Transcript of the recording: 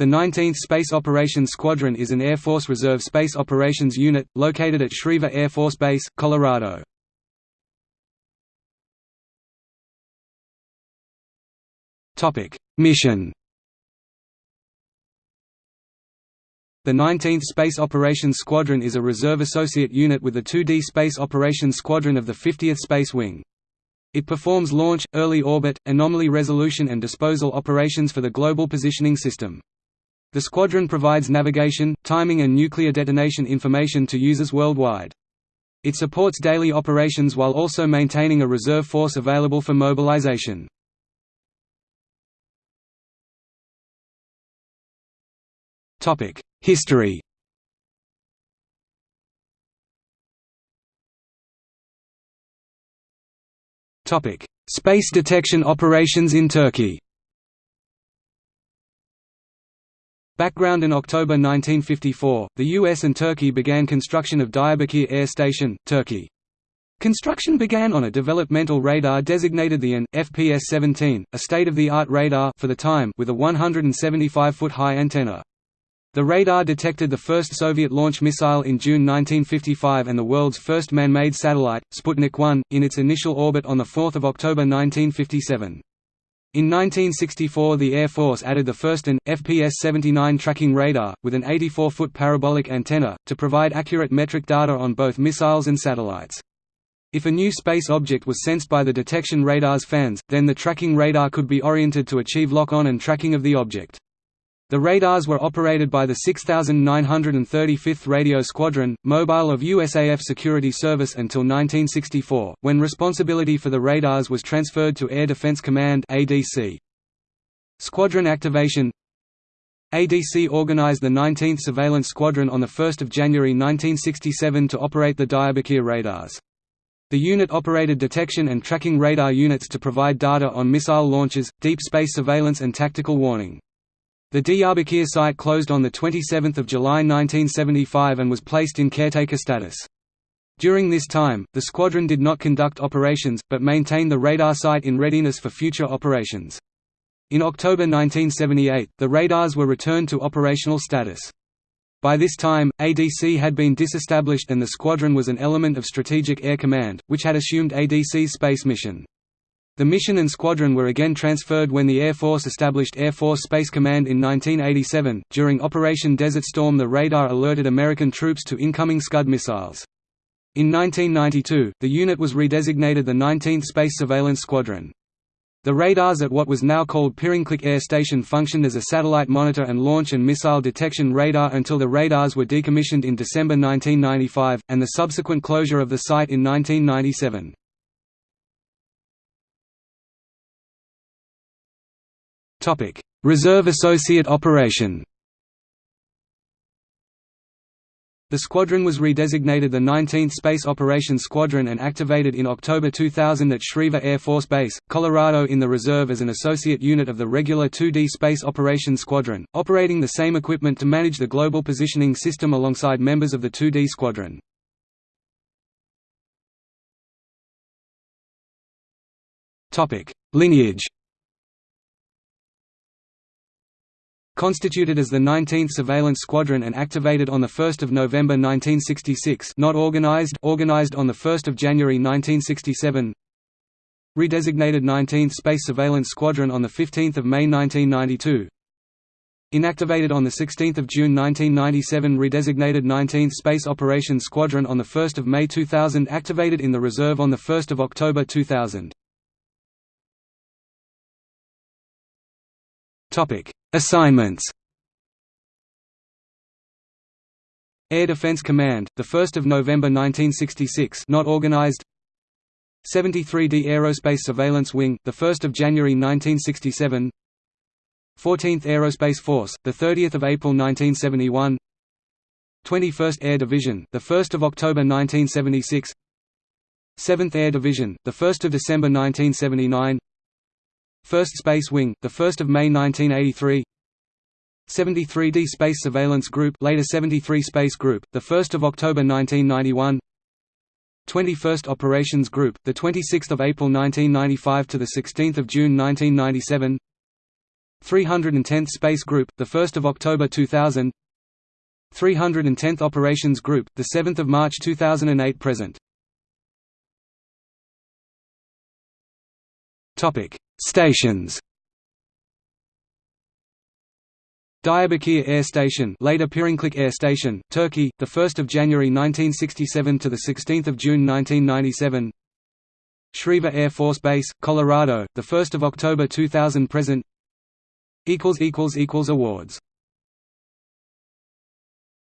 The 19th Space Operations Squadron is an Air Force Reserve Space Operations Unit, located at Schriever Air Force Base, Colorado. Mission The 19th Space Operations Squadron is a reserve associate unit with the 2D Space Operations Squadron of the 50th Space Wing. It performs launch, early orbit, anomaly resolution and disposal operations for the Global Positioning System. The squadron provides navigation, timing and nuclear detonation information to users worldwide. It supports daily operations while also maintaining a reserve force available for mobilization. History Space detection operations in Turkey Background In October 1954, the US and Turkey began construction of Diyarbakir Air Station, Turkey. Construction began on a developmental radar designated the AN, FPS-17, a state-of-the-art radar for the time with a 175-foot high antenna. The radar detected the first Soviet launch missile in June 1955 and the world's first man-made satellite, Sputnik 1, in its initial orbit on 4 October 1957. In 1964 the Air Force added the first AN, FPS-79 tracking radar, with an 84-foot parabolic antenna, to provide accurate metric data on both missiles and satellites. If a new space object was sensed by the detection radar's fans, then the tracking radar could be oriented to achieve lock-on and tracking of the object. The radars were operated by the 6935th Radio Squadron, mobile of USAF Security Service until 1964, when responsibility for the radars was transferred to Air Defense Command ADC. Squadron activation ADC organized the 19th Surveillance Squadron on 1 January 1967 to operate the Diyarbakir radars. The unit operated detection and tracking radar units to provide data on missile launches, deep space surveillance and tactical warning. The Diyarbakir site closed on 27 July 1975 and was placed in caretaker status. During this time, the squadron did not conduct operations, but maintained the radar site in readiness for future operations. In October 1978, the radars were returned to operational status. By this time, ADC had been disestablished and the squadron was an element of Strategic Air Command, which had assumed ADC's space mission. The mission and squadron were again transferred when the Air Force established Air Force Space Command in 1987. During Operation Desert Storm, the radar alerted American troops to incoming Scud missiles. In 1992, the unit was redesignated the 19th Space Surveillance Squadron. The radars at what was now called Pirinclik Air Station functioned as a satellite monitor and launch and missile detection radar until the radars were decommissioned in December 1995, and the subsequent closure of the site in 1997. Topic: Reserve Associate Operation. The squadron was redesignated the 19th Space Operations Squadron and activated in October 2000 at Schriever Air Force Base, Colorado in the reserve as an associate unit of the regular 2D Space Operations Squadron, operating the same equipment to manage the global positioning system alongside members of the 2D Squadron. Lineage Constituted as the 19th Surveillance Squadron and activated on 1 November 1966 not organized organized on 1 January 1967 Redesignated 19th Space Surveillance Squadron on 15 May 1992 Inactivated on 16 June 1997 Redesignated 19th Space Operations Squadron on 1 May 2000 Activated in the reserve on 1 October 2000 Topic Assignments Air Defense Command, the 1st of November 1966, not organized. 73d Aerospace Surveillance Wing, the 1st of January 1967. 14th Aerospace Force, the 30th of April 1971. 21st Air Division, the 1st of October 1976. 7th Air Division, the 1st of December 1979. 1st Space Wing, the 1 May 1983 73d Space Surveillance Group later 73 Space Group, 1 October 1991 21st Operations Group, the 26 April 1995 to the 16 June 1997 310th Space Group, the 1st of October 2000. 310th Operations Group, the 7th of March 2008 present. Topic: Stations. Diyarbakir Air Station, later Pirinclik Air Station, Turkey, the 1st of January 1967 to the 16th of June 1997. Schriever Air Force Base, Colorado, the 1st of October 2000 present. equals equals equals awards